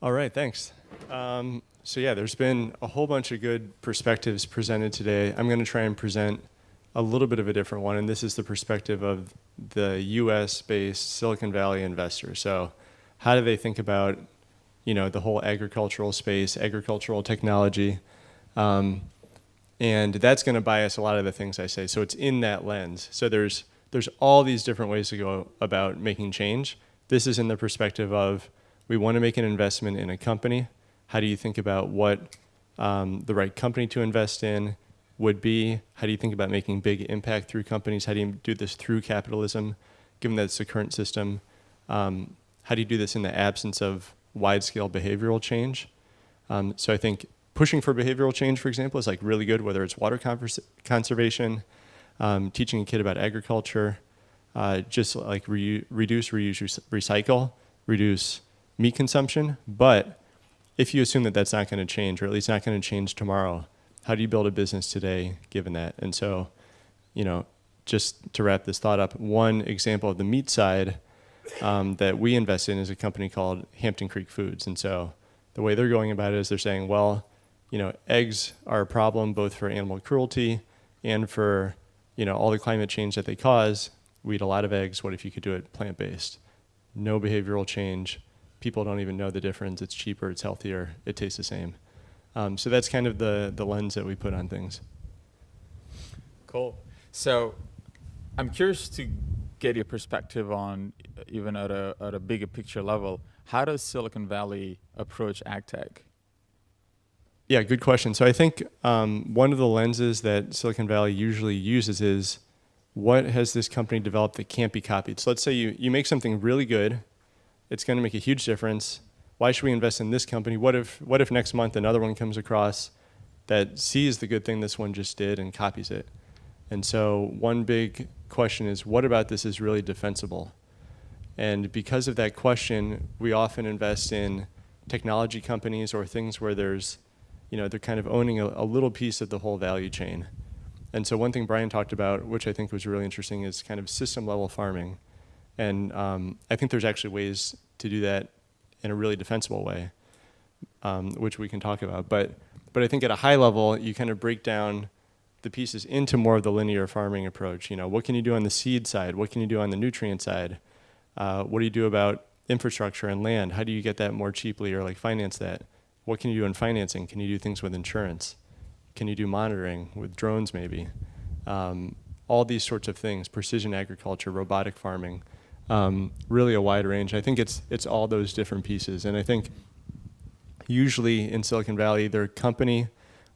All right, thanks. Um, so yeah, there's been a whole bunch of good perspectives presented today. I'm going to try and present a little bit of a different one, and this is the perspective of the U.S.-based Silicon Valley investor. So how do they think about, you know, the whole agricultural space, agricultural technology? Um, and that's going to bias a lot of the things I say. So it's in that lens. So there's there's all these different ways to go about making change. This is in the perspective of we want to make an investment in a company. How do you think about what um, the right company to invest in would be? How do you think about making big impact through companies? How do you do this through capitalism, given that it's the current system? Um, how do you do this in the absence of wide-scale behavioral change? Um, so I think pushing for behavioral change, for example, is like really good, whether it's water conservation, um, teaching a kid about agriculture, uh, just like re reduce, reuse, recycle, reduce meat consumption. But if you assume that that's not going to change, or at least not going to change tomorrow, how do you build a business today given that? And so, you know, just to wrap this thought up, one example of the meat side um, that we invest in is a company called Hampton Creek Foods. And so the way they're going about it is they're saying, well, you know, eggs are a problem both for animal cruelty and for, you know, all the climate change that they cause. We eat a lot of eggs. What if you could do it plant-based? No behavioral change. People don't even know the difference. It's cheaper, it's healthier, it tastes the same. Um, so that's kind of the, the lens that we put on things. Cool. So I'm curious to get your perspective on, even at a, at a bigger picture level, how does Silicon Valley approach ag tech? Yeah, good question. So I think um, one of the lenses that Silicon Valley usually uses is what has this company developed that can't be copied? So let's say you, you make something really good, it's going to make a huge difference. Why should we invest in this company? What if, what if next month another one comes across that sees the good thing this one just did and copies it? And so one big question is, what about this is really defensible? And because of that question, we often invest in technology companies or things where there's, you know, they're kind of owning a, a little piece of the whole value chain. And so one thing Brian talked about, which I think was really interesting, is kind of system level farming. And um, I think there's actually ways to do that in a really defensible way, um, which we can talk about. But, but I think at a high level, you kind of break down the pieces into more of the linear farming approach. You know, what can you do on the seed side? What can you do on the nutrient side? Uh, what do you do about infrastructure and land? How do you get that more cheaply or like finance that? What can you do in financing? Can you do things with insurance? Can you do monitoring with drones maybe? Um, all these sorts of things, precision agriculture, robotic farming, um, really a wide range. I think it's, it's all those different pieces. And I think usually in Silicon Valley, their company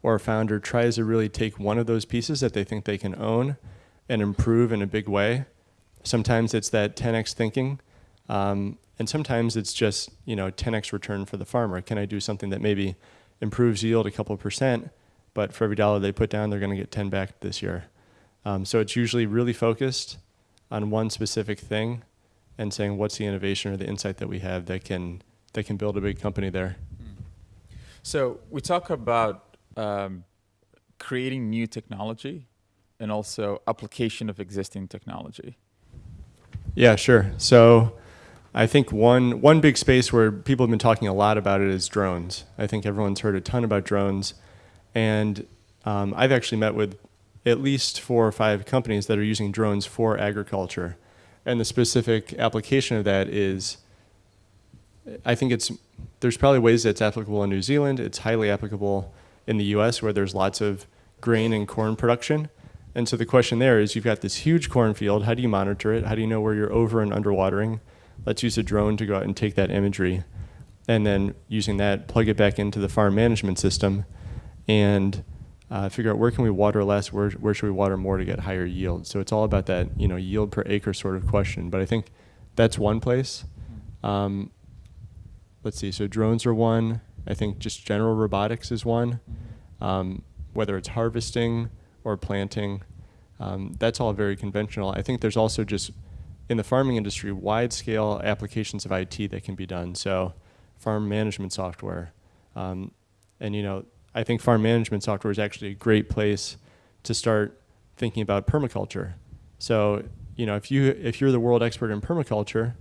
or a founder tries to really take one of those pieces that they think they can own and improve in a big way. Sometimes it's that 10x thinking, um, and sometimes it's just you know 10x return for the farmer. Can I do something that maybe improves yield a couple percent, but for every dollar they put down, they're going to get 10 back this year. Um, so it's usually really focused on one specific thing, and saying what's the innovation or the insight that we have that can that can build a big company there. So we talk about um, creating new technology and also application of existing technology? Yeah, sure. So I think one, one big space where people have been talking a lot about it is drones. I think everyone's heard a ton about drones. And um, I've actually met with at least four or five companies that are using drones for agriculture. And the specific application of that is, I think it's, there's probably ways that it's applicable in New Zealand. It's highly applicable in the US where there's lots of grain and corn production. And so the question there is you've got this huge cornfield. How do you monitor it? How do you know where you're over and underwatering? Let's use a drone to go out and take that imagery. And then using that, plug it back into the farm management system and uh, figure out where can we water less, where, where should we water more to get higher yield. So it's all about that you know, yield per acre sort of question. But I think that's one place. Um, let's see, so drones are one. I think just general robotics is one, um, whether it's harvesting or planting. Um, that's all very conventional. I think there's also just, in the farming industry, wide scale applications of IT that can be done. So farm management software. Um, and you know, I think farm management software is actually a great place to start thinking about permaculture. So, you know, if you if you're the world expert in permaculture,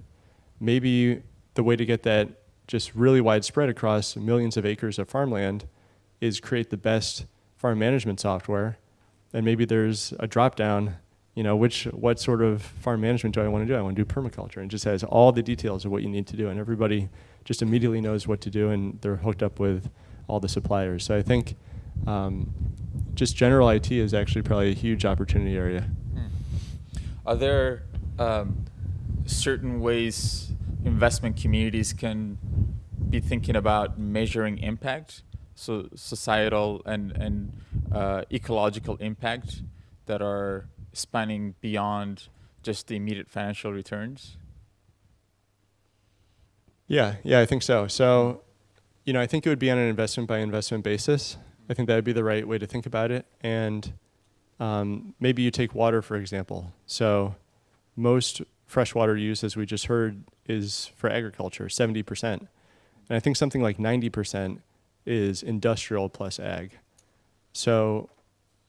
maybe the way to get that just really widespread across millions of acres of farmland is create the best farm management software. And maybe there's a drop down, you know, which what sort of farm management do I want to do? I want to do permaculture and just has all the details of what you need to do and everybody just immediately knows what to do and they're hooked up with all the suppliers. So I think um, just general IT is actually probably a huge opportunity area. Hmm. Are there um, certain ways investment communities can be thinking about measuring impact, so societal and and uh, ecological impact that are spanning beyond just the immediate financial returns? Yeah, yeah, I think so. So, you know, I think it would be on an investment by investment basis. I think that would be the right way to think about it. And um, maybe you take water, for example. So, most freshwater use, as we just heard, is for agriculture, 70%. And I think something like 90% is industrial plus ag. So,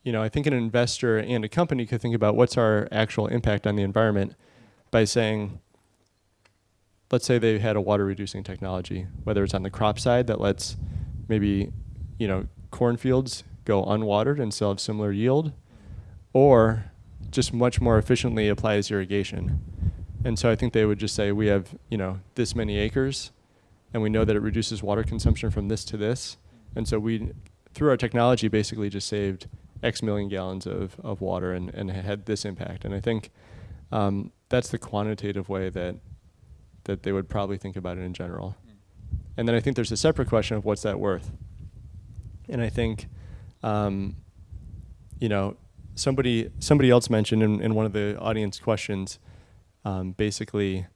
you know, I think an investor and a company could think about what's our actual impact on the environment by saying, let's say they had a water reducing technology, whether it's on the crop side that lets maybe, you know, cornfields go unwatered and still have similar yield, or just much more efficiently applies irrigation. And so I think they would just say we have, you know, this many acres and we know that it reduces water consumption from this to this. And so we, through our technology, basically just saved X million gallons of, of water and, and had this impact. And I think um, that's the quantitative way that, that they would probably think about it in general. And then I think there's a separate question of what's that worth? And I think, um, you know, somebody somebody else mentioned in, in one of the audience questions, um, basically,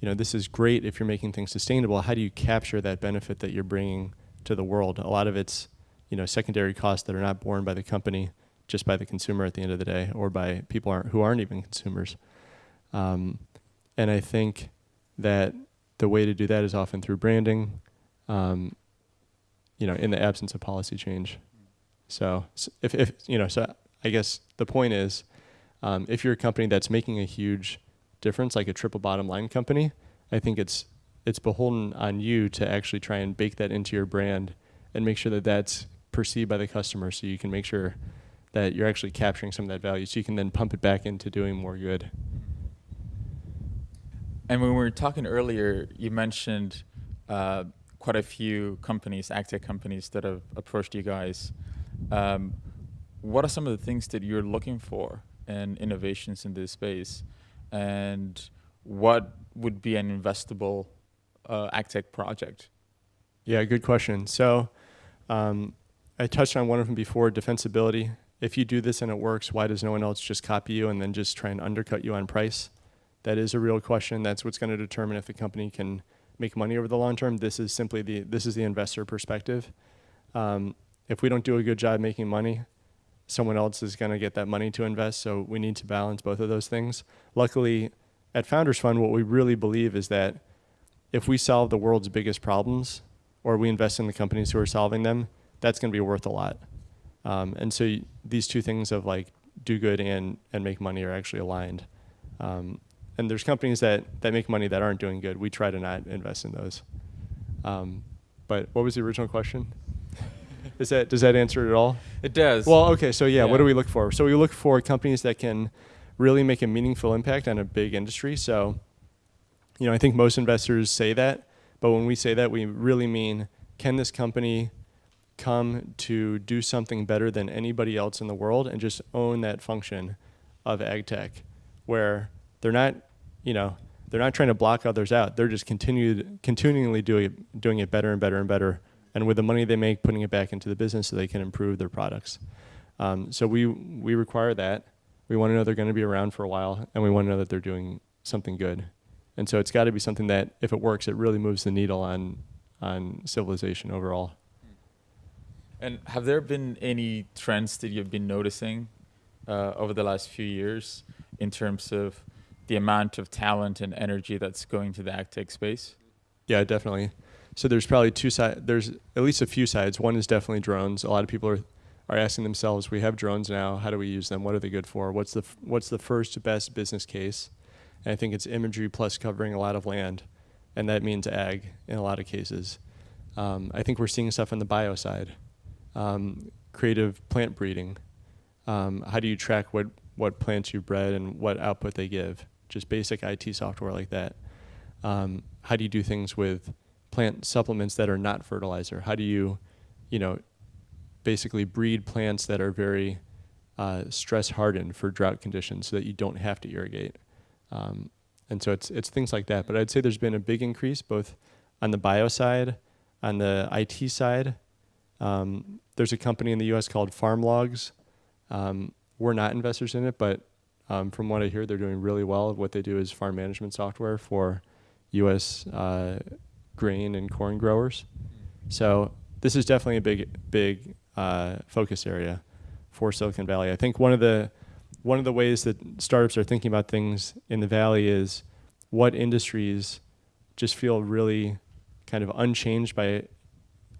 you know, this is great if you're making things sustainable. How do you capture that benefit that you're bringing to the world? A lot of it's, you know, secondary costs that are not borne by the company, just by the consumer at the end of the day, or by people aren't, who aren't even consumers. Um, and I think that the way to do that is often through branding, um, you know, in the absence of policy change. So, if, if, you know, so I guess the point is, um, if you're a company that's making a huge difference, like a triple bottom line company, I think it's it's beholden on you to actually try and bake that into your brand and make sure that that's perceived by the customer, so you can make sure that you're actually capturing some of that value, so you can then pump it back into doing more good. And when we were talking earlier, you mentioned uh, quite a few companies, agtech companies, that have approached you guys. Um, what are some of the things that you're looking for in innovations in this space? And what would be an investable uh, agtech project? Yeah, good question. So um, I touched on one of them before, defensibility. If you do this and it works, why does no one else just copy you and then just try and undercut you on price? That is a real question. That's what's going to determine if the company can make money over the long term. This is simply the this is the investor perspective. Um, if we don't do a good job making money, someone else is going to get that money to invest. So we need to balance both of those things. Luckily, at Founders Fund, what we really believe is that if we solve the world's biggest problems or we invest in the companies who are solving them, that's going to be worth a lot. Um, and so these two things of like do good and, and make money are actually aligned. Um, and there's companies that, that make money that aren't doing good. We try to not invest in those. Um, but what was the original question? Is that does that answer it at all? It does. Well, okay. So yeah, Yeah. what do we look for? So we look for companies that can really make a meaningful impact on a big industry. So, you know, I think most investors say that, but when we say that, we really mean can this company come to do something better than anybody else in the world and just own that function of ag tech where they're not, you know, they're not trying to block others out. They're just continued, continually doing it, doing it better and better and better. And with the money they make, putting it back into the business so they can improve their products. Um, so we, we require that. We want to know they're going to be around for a while, and we want to know that they're doing something good. And so it's got to be something that, if it works, it really moves the needle on, on civilization overall. And have there been any trends that you've been noticing uh, over the last few years in terms of the amount of talent and energy that's going to the agtech space? Yeah, definitely. So there's probably two sides. There's at least a few sides. One is definitely drones. A lot of people are are asking themselves, we have drones now. How do we use them? What are they good for? What's the what's the first best business case? And I think it's imagery plus covering a lot of land. and that means ag in a lot of cases. Um, I think we're seeing stuff on the bio side, um, creative plant breeding. Um, how do you track what, what plants you bred and what output they give? Just basic IT software like that. Um, how do you do things with plant supplements that are not fertilizer? How do you, you know, basically breed plants that are very uh, stress hardened for drought conditions so that you don't have to irrigate? Um, and so it's it's things like that. But I'd say there's been a big increase both on the bio side, on the IT side. Um, there's a company in the U.S. called FarmLogs. Um, we're not investors in it, but um, from what I hear, they're doing really well. What they do is farm management software for U.S. Uh, grain and corn growers. So this is definitely a big, big uh, focus area for Silicon Valley. I think one of the one of the ways that startups are thinking about things in the valley is what industries just feel really kind of unchanged by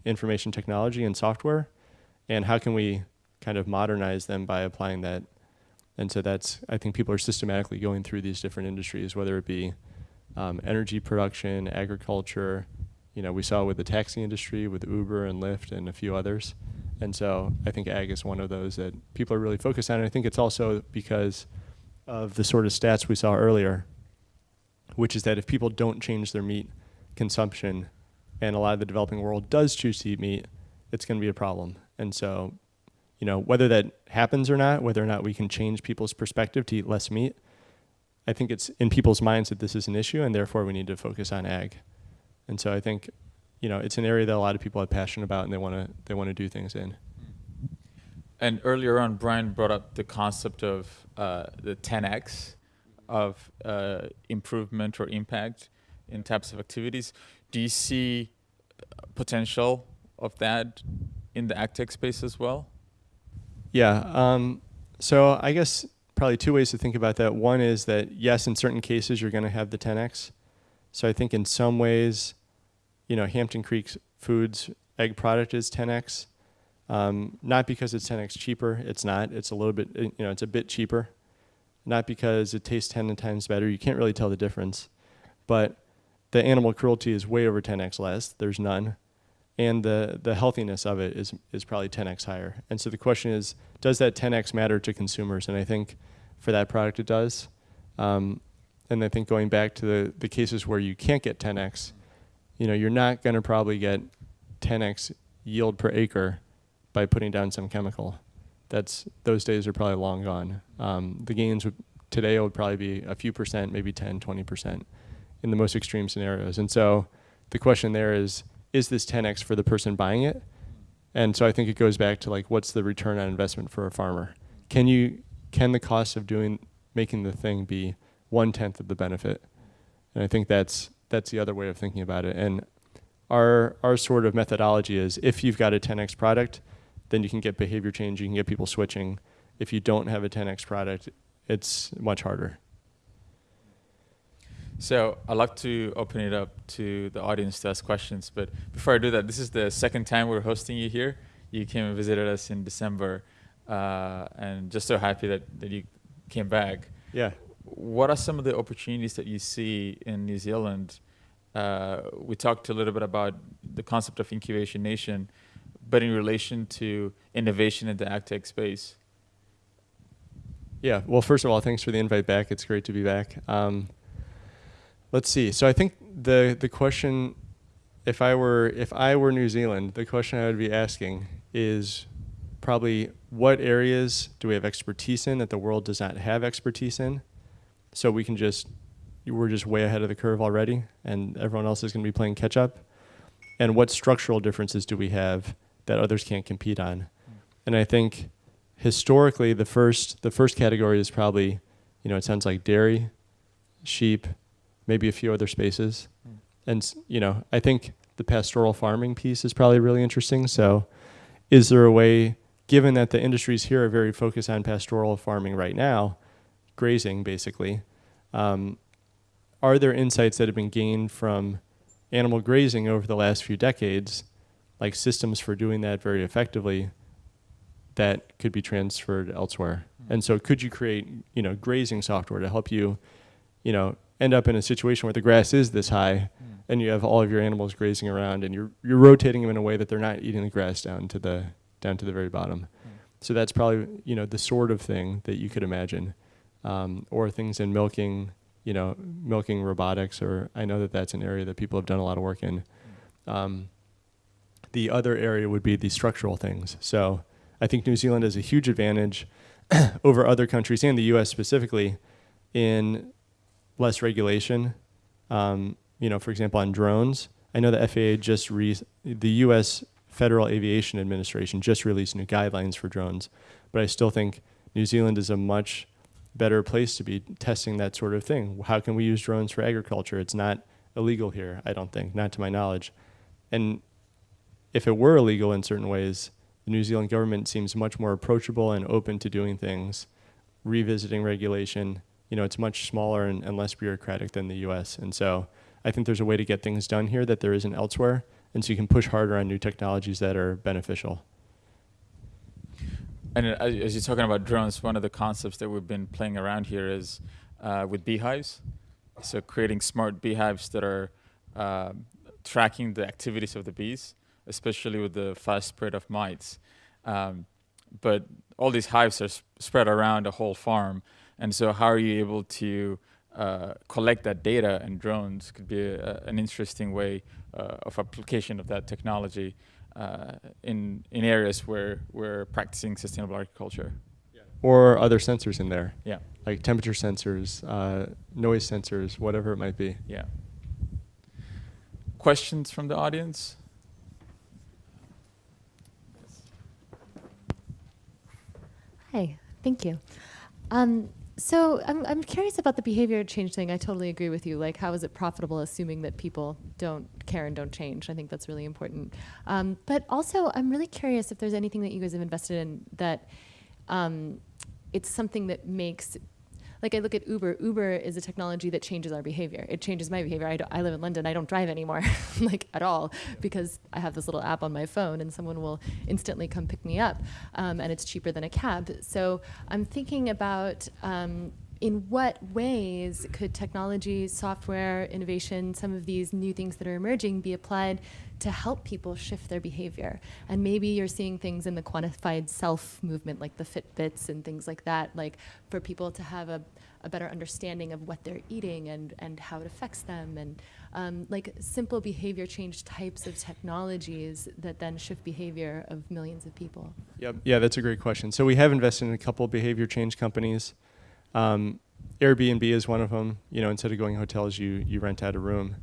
information technology and software, and how can we kind of modernize them by applying that. And so that's I think people are systematically going through these different industries, whether it be um, energy production, agriculture. You know, we saw with the taxi industry, with Uber and Lyft, and a few others. And so I think ag is one of those that people are really focused on. And I think it's also because of the sort of stats we saw earlier, which is that if people don't change their meat consumption, and a lot of the developing world does choose to eat meat, it's going to be a problem. And so, you know, whether that happens or not, whether or not we can change people's perspective to eat less meat, I think it's in people's minds that this is an issue, and therefore we need to focus on ag. And so I think, you know, it's an area that a lot of people are passionate about, and they want to they want to do things in. And earlier on, Brian brought up the concept of uh, the 10x of uh, improvement or impact in types of activities. Do you see potential of that in the ag tech space as well? Yeah. Um, so I guess probably two ways to think about that. One is that yes, in certain cases you're going to have the 10x. So I think in some ways, you know, Hampton Creek Foods egg product is 10x. Um, not because it's 10x cheaper. It's not. It's a little bit, you know, it's a bit cheaper. Not because it tastes 10 times better. You can't really tell the difference. But the animal cruelty is way over 10x less. There's none. And the, the healthiness of it is, is probably 10x higher. And so the question is, does that 10x matter to consumers? And I think for that product it does. Um, and I think going back to the, the cases where you can't get 10x, you know, you're not going to probably get 10x yield per acre by putting down some chemical. That's those days are probably long gone. Um, the gains would, today would probably be a few percent, maybe 10, 20 percent in the most extreme scenarios. And so the question there is, is this 10x for the person buying it? And so I think it goes back to like, what's the return on investment for a farmer? Can you can the cost of doing making the thing be one tenth of the benefit? And I think that's that's the other way of thinking about it. And our our sort of methodology is if you've got a 10x product, then you can get behavior change, you can get people switching. If you don't have a 10x product, it's much harder. So I'd like to open it up to the audience to ask questions. But before I do that, this is the second time we're hosting you here. You came and visited us in December, uh, and just so happy that, that you came back. Yeah. What are some of the opportunities that you see in New Zealand? Uh, we talked a little bit about the concept of incubation nation, but in relation to innovation in the ag tech space. Yeah. Well, first of all, thanks for the invite back. It's great to be back. Um, Let's see. So I think the the question, if I were if I were New Zealand, the question I would be asking is probably what areas do we have expertise in that the world does not have expertise in, so we can just we're just way ahead of the curve already, and everyone else is going to be playing catch up. And what structural differences do we have that others can't compete on? And I think historically, the first the first category is probably, you know, it sounds like dairy, sheep, maybe a few other spaces. Mm. And, you know, I think the pastoral farming piece is probably really interesting. So, is there a way, given that the industries here are very focused on pastoral farming right now, grazing basically, um, are there insights that have been gained from animal grazing over the last few decades, like systems for doing that very effectively, that could be transferred elsewhere? Mm. And so, could you create, you know, grazing software to help you, you know, end up in a situation where the grass is this high, mm. and you have all of your animals grazing around, and you're you're rotating them in a way that they're not eating the grass down to the down to the very bottom. So that's probably you know the sort of thing that you could imagine, um, or things in milking, you know, milking robotics. Or I know that that's an area that people have done a lot of work in. Um, the other area would be the structural things. So I think New Zealand has a huge advantage over other countries and the U.S. specifically in less regulation. Um, you know, for example, on drones, I know the FAA just re- the U.S. Federal Aviation Administration just released new guidelines for drones, but I still think New Zealand is a much better place to be testing that sort of thing. How can we use drones for agriculture? It's not illegal here, I don't think, not to my knowledge. And if it were illegal in certain ways, the New Zealand government seems much more approachable and open to doing things, revisiting regulation. You know, it's much smaller and, and less bureaucratic than the US. And so I think there's a way to get things done here that there isn't elsewhere and so you can push harder on new technologies that are beneficial. And uh, as you're talking about drones, one of the concepts that we've been playing around here is uh, with beehives. So creating smart beehives that are uh, tracking the activities of the bees, especially with the fast spread of mites. Um, but all these hives are sp spread around a whole farm, and so how are you able to uh, collect that data and drones could be a, an interesting way uh, of application of that technology uh, in, in areas where we're practicing sustainable agriculture. Yeah. Or other sensors in there. Yeah. Like temperature sensors, uh, noise sensors, whatever it might be. Yeah. Questions from the audience? Hi, thank you. Um, so I'm, I'm curious about the behavior change thing. I totally agree with you. Like, how is it profitable assuming that people don't care and don't change? I think that's really important. Um, but also, I'm really curious if there's anything that you guys have invested in that um, it's something that makes like I look at Uber. Uber is a technology that changes our behavior. It changes my behavior. I, I live in London. I don't drive anymore, like at all, because I have this little app on my phone, and someone will instantly come pick me up, um, and it's cheaper than a cab. So I'm thinking about. Um, in what ways could technology, software, innovation, some of these new things that are emerging be applied to help people shift their behavior? And maybe you're seeing things in the quantified self movement, like the Fitbits and things like that, like for people to have a, a better understanding of what they're eating and, and how it affects them, and um, like simple behavior change types of technologies that then shift behavior of millions of people. Yep. Yeah, that's a great question. So we have invested in a couple behavior change companies. Um, Airbnb is one of them. You know, instead of going hotels, you you rent out a room,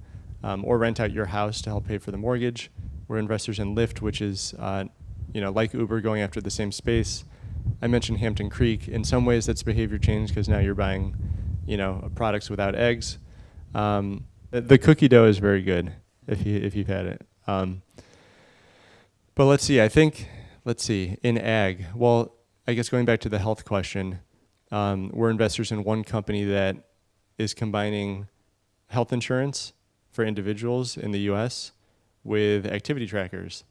um, or rent out your house to help pay for the mortgage. We're investors in Lyft, which is, uh, you know, like Uber, going after the same space. I mentioned Hampton Creek. In some ways, that's behavior change because now you're buying, you know, products without eggs. Um, the cookie dough is very good if you if you've had it. Um, but let's see. I think let's see in ag. Well, I guess going back to the health question um, we're investors in one company that is combining health insurance for individuals in the US with activity trackers.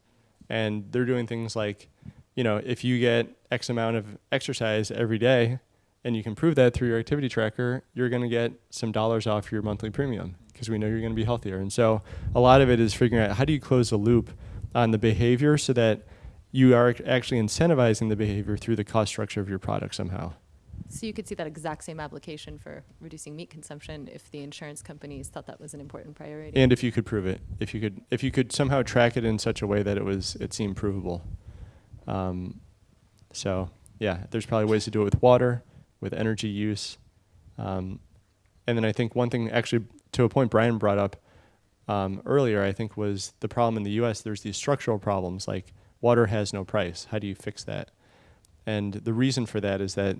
And they're doing things like, you know, if you get X amount of exercise every day and you can prove that through your activity tracker, you're going to get some dollars off your monthly premium because we know you're going to be healthier. And so a lot of it is figuring out how do you close the loop on the behavior so that you are actually incentivizing the behavior through the cost structure of your product somehow. So you could see that exact same application for reducing meat consumption if the insurance companies thought that was an important priority. And if you could prove it, if you could, if you could somehow track it in such a way that it was, it seemed provable. Um, so yeah, there's probably ways to do it with water, with energy use. Um, and then I think one thing actually to a point Brian brought up um, earlier, I think was the problem in the U.S. There's these structural problems like water has no price. How do you fix that? And the reason for that is that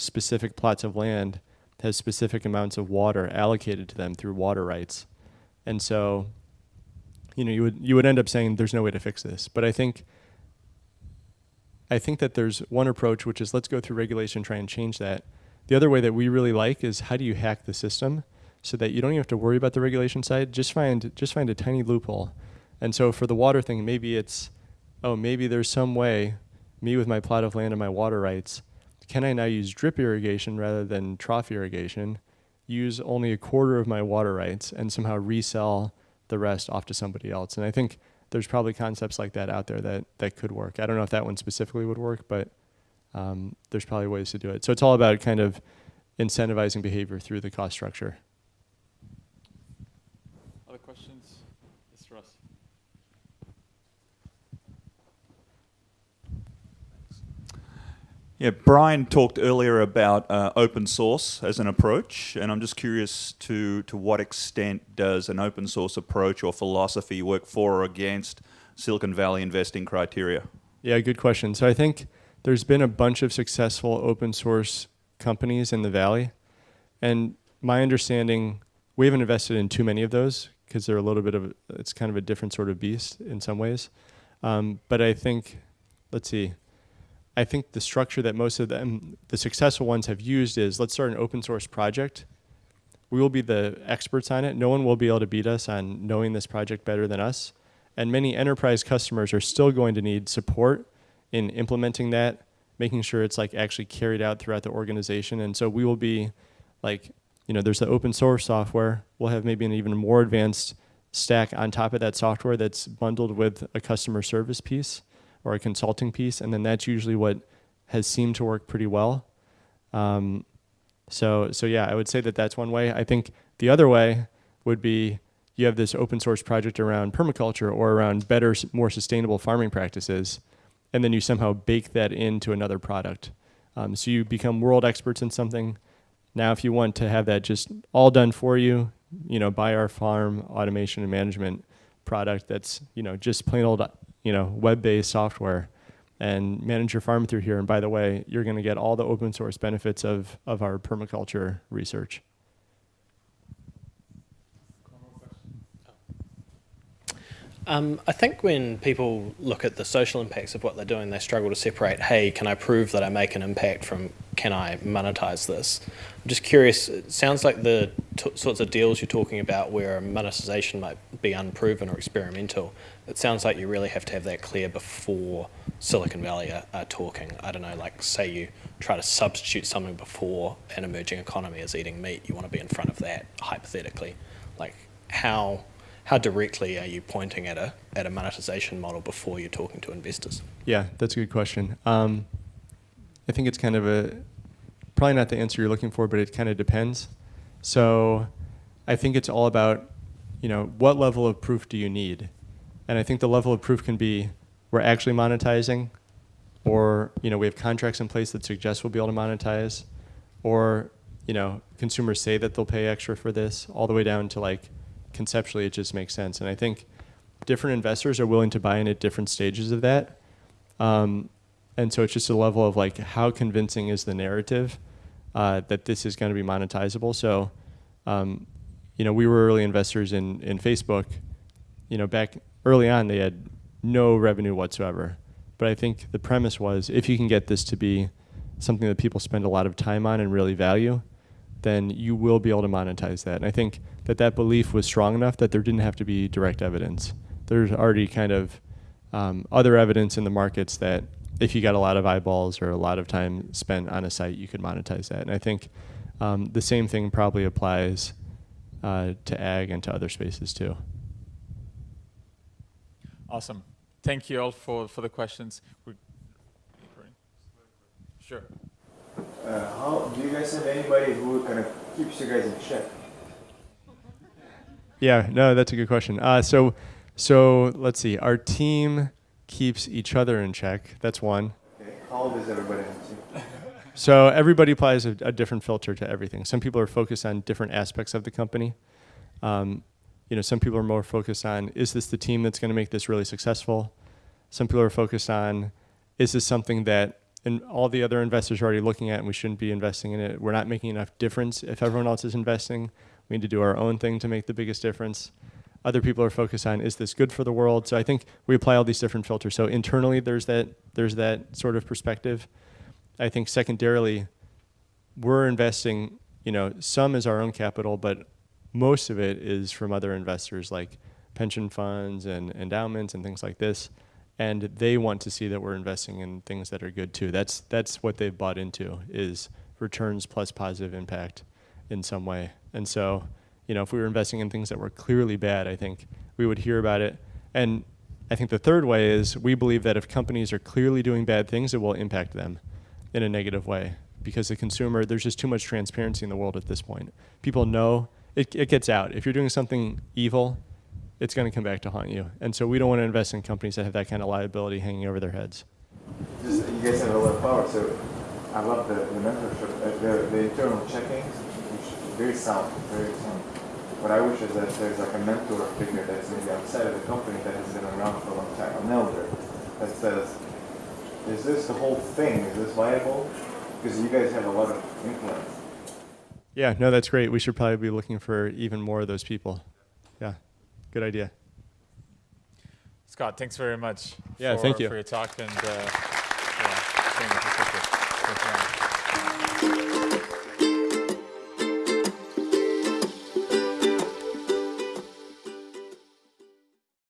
specific plots of land has specific amounts of water allocated to them through water rights. And so, you know, you would you would end up saying there's no way to fix this. But I think I think that there's one approach which is let's go through regulation, try and change that. The other way that we really like is how do you hack the system so that you don't even have to worry about the regulation side. Just find just find a tiny loophole. And so for the water thing, maybe it's oh, maybe there's some way, me with my plot of land and my water rights, can I now use drip irrigation rather than trough irrigation, use only a quarter of my water rights, and somehow resell the rest off to somebody else. And I think there's probably concepts like that out there that that could work. I don't know if that one specifically would work, but um, there's probably ways to do it. So it's all about kind of incentivizing behavior through the cost structure. Other questions? Yes, Russ. Yeah, Brian talked earlier about uh, open source as an approach, and I'm just curious to to what extent does an open source approach or philosophy work for or against Silicon Valley investing criteria? Yeah, good question. So I think there's been a bunch of successful open source companies in the valley, and my understanding, we haven't invested in too many of those because they're a little bit of it's kind of a different sort of beast in some ways. Um, but I think, let's see. I think the structure that most of them, the successful ones, have used is let's start an open source project. We will be the experts on it. No one will be able to beat us on knowing this project better than us. And many enterprise customers are still going to need support in implementing that, making sure it's like actually carried out throughout the organization. And so we will be like, you know, there's the open source software. We'll have maybe an even more advanced stack on top of that software that's bundled with a customer service piece or a consulting piece, and then that's usually what has seemed to work pretty well. Um, so, so yeah, I would say that that's one way. I think the other way would be you have this open source project around permaculture or around better, more sustainable farming practices, and then you somehow bake that into another product. Um, so you become world experts in something. Now, if you want to have that just all done for you, you know, buy our farm automation and management product that's, you know, just plain old you know, web-based software and manage your farm through here. And by the way, you're going to get all the open source benefits of, of our permaculture research. Um, I think when people look at the social impacts of what they're doing, they struggle to separate, hey, can I prove that I make an impact from can I monetize this? I'm just curious, it sounds like the sorts of deals you're talking about where monetization might be unproven or experimental, it sounds like you really have to have that clear before Silicon Valley are, are talking. I don't know, like say you try to substitute something before an emerging economy is eating meat, you want to be in front of that, hypothetically. Like how how directly are you pointing at a at a monetization model before you're talking to investors? Yeah, that's a good question. Um, I think it's kind of a probably not the answer you're looking for, but it kind of depends. So I think it's all about you know what level of proof do you need, and I think the level of proof can be we're actually monetizing, or you know we have contracts in place that suggest we'll be able to monetize, or you know consumers say that they'll pay extra for this, all the way down to like conceptually it just makes sense. And I think different investors are willing to buy in at different stages of that. Um, and so it's just a level of like how convincing is the narrative uh, that this is going to be monetizable. So, um, you know, we were early investors in in Facebook. You know, back early on they had no revenue whatsoever. But I think the premise was if you can get this to be something that people spend a lot of time on and really value, then you will be able to monetize that. And I think that that belief was strong enough that there didn't have to be direct evidence. There's already kind of um, other evidence in the markets that if you got a lot of eyeballs or a lot of time spent on a site, you could monetize that. And I think um, the same thing probably applies uh, to ag and to other spaces too. Awesome. Thank you all for, for the questions. We're sure. Uh, how do you guys have anybody who kind of keeps you guys in check? Yeah, no, that's a good question. Uh, so, so let's see. Our team keeps each other in check. That's one. Okay. How does everybody? So everybody applies a, a, different filter to everything. Some people are focused on different aspects of the company. Um, you know, some people are more focused on is this the team that's going to make this really successful? Some people are focused on is this something that and all the other investors are already looking at and we shouldn't be investing in it. We're not making enough difference if everyone else is investing. We need to do our own thing to make the biggest difference. Other people are focused on is this good for the world? So I think we apply all these different filters. So internally there's that there's that sort of perspective. I think secondarily we're investing, you know, some is our own capital, but most of it is from other investors like pension funds and endowments and things like this and they want to see that we're investing in things that are good too. That's that's what they've bought into is returns plus positive impact in some way. And so, You know, if we were investing in things that were clearly bad, I think we would hear about it. And I think the third way is we believe that if companies are clearly doing bad things, it will impact them in a negative way because the consumer, there's just too much transparency in the world at this point. People know it, it gets out. If you're doing something evil, it's going to come back to haunt you. And so we don't want to invest in companies that have that kind of liability hanging over their heads. Just, you guys have a lot of power, so I love the, the mentorship, uh, the, the internal checkings, is very sound, very sound. What I wish is that there's like a mentor figure that's maybe outside of the company that has been around for a long time, an elder, that says, is this the whole thing? Is this viable? Because you guys have a lot of influence. Yeah, no, that's great. We should probably be looking for even more of those people. Yeah, good idea. Scott, thanks very much. Yeah, for, thank you. for your talk and uh, yeah,